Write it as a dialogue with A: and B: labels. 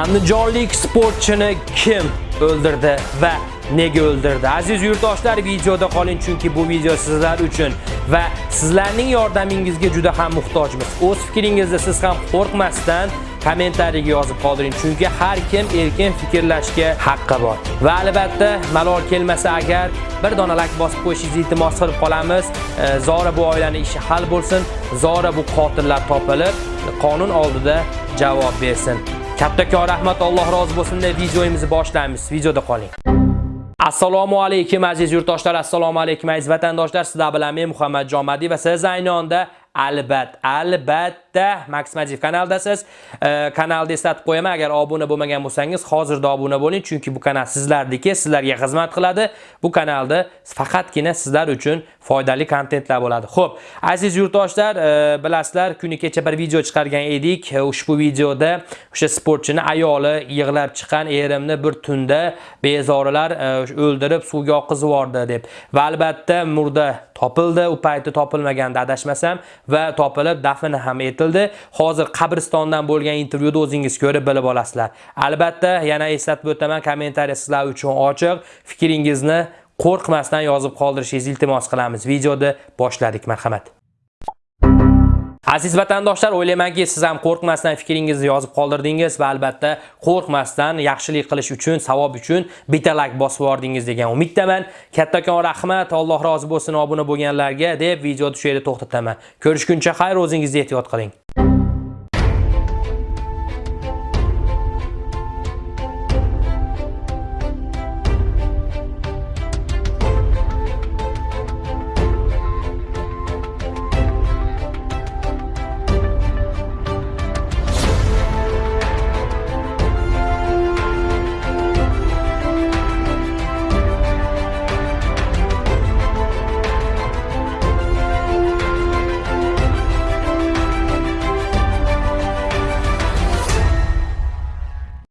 A: Andijonlik sportchini kim o'ldirdi va nega o'ldirdi? Aziz yurtdoshlar, videoda qoling chunki bu video sizlar uchun va sizlarning yordamingizga juda ham muhtojmiz. O'z fikringizni siz ham qo'rqmasdan kommentariyaga yozib qoldiring chunki har kim erkin fikrlashga haqqi bor. Va albatta, malol kelmasa agar bir dona like bosib qo'yishingizni iltimos qilib qolamiz. E, Zora bu oilaning ishi hal bo'lsin, Zora bu qotillar topilib, qonun oldida javob bersin. Kattakon rahmat, Alloh rozi bo'lsin deb videomizni boshlaymiz. Videoda qoling. Assalomu alaykum aziz yurtdoshlar, assalomu alaykum aziz vatandoshlar. Sizlar bilan men Muhammadjon Madi va siz ayni onda albat albatta Max kanaldasiz. E, kanalni eslatib qo'yaman, agar obuna bo'lmagan bo'lsangiz, hozirda obuna bo'ling, chunki bu kanal sizlarniki, sizlarga xizmat qiladi. Bu kanalda faqatgina sizlar uchun foydali kontentlar bo'ladi. Xo'p, aziz yurtdoshlar, e, bilasizlar, kuni kecha bir video chiqargan edik. E, ushbu videoda o'sha sportchini ayoli yig'lab chiqqan erimni bir tunda bezorilar o'ldirib suvga oqizib yubordi deb. Va albatta murda topildi, u payti topilmaganda adashmasam va topilib dafni ham etildi. Hozir qabristondan bo'lgan intervyuni o'zingiz ko'rib bilib olasizlar. Albatta, yana eslatib o'taman, kommentariya sizlar uchun ochiq. Fikringizni qo'rqmasdan yozib qoldirishingizni iltimos qilamiz. Videoni boshladik, marhamat. Aziz vatandoshlar, o'ylaymanki, siz ham qo'rqmasdan fikringizni yozib qoldirdingiz va albatta qo'rqmasdan yaxshilik qilish uchun, savob uchun bitta like bosib yubordingiz degan umiddaman. Kattakon rahmat, Alloh rozi bo'lsin obuna bo'lganlarga deb videoni shu yerda to'xtataman. Ko'rishguncha xayr, o'zingizga ehtiyot qiling.